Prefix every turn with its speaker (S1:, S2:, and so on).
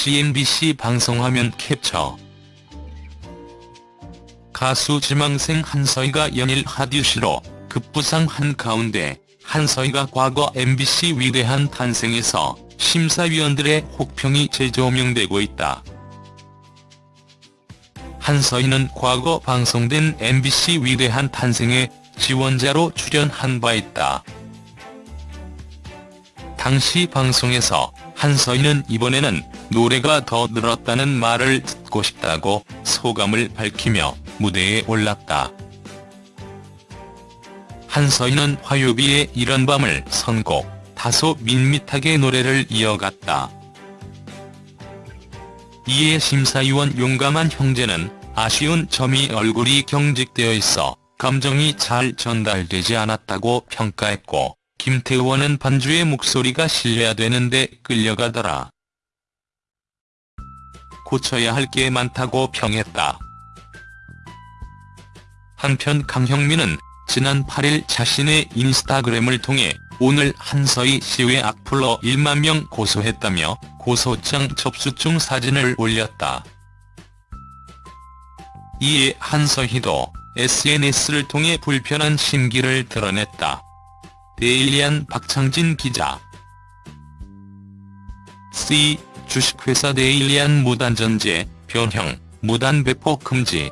S1: CNBC 방송화면 캡처 가수 지망생 한서희가 연일 하듀시로 급부상 한 가운데 한서희가 과거 MBC 위대한 탄생에서 심사위원들의 혹평이 재조명되고 있다. 한서희는 과거 방송된 MBC 위대한 탄생에 지원자로 출연한 바 있다. 당시 방송에서 한서희는 이번에는 노래가 더 늘었다는 말을 듣고 싶다고 소감을 밝히며 무대에 올랐다. 한서희는 화요비의 이런 밤을 선곡, 다소 밋밋하게 노래를 이어갔다. 이에 심사위원 용감한 형제는 아쉬운 점이 얼굴이 경직되어 있어 감정이 잘 전달되지 않았다고 평가했고 김태원은 반주의 목소리가 실려야 되는데 끌려가더라. 고쳐야 할 게 많다고 평했다. 한편 강형민은 지난 8일 자신의 인스타그램을 통해 오늘 한서희 씨의 악플러 1만 명 고소했다며 고소장 접수 중 사진을 올렸다. 이에 한서희도 SNS를 통해 불편한 심기를 드러냈다. 데일리안 박창진 기자 C. 주식회사 데일리안 무단전제, 변형, 무단 배포 금지